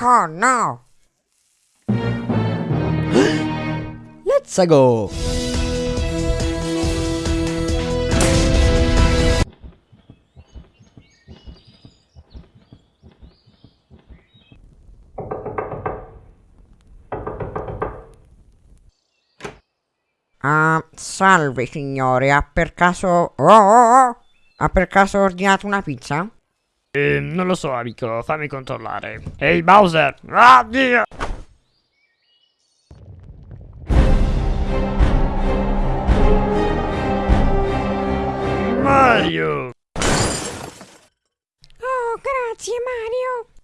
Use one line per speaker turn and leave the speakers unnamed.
Oh no!
Let's go!
Ah, salve signore, ha per caso... Oh, oh, oh! Ha per caso ordinato una pizza?
Eh, non lo so, amico, fammi controllare. Ehi, Bowser! Ah, Dio! Mario!
Oh, grazie Mario!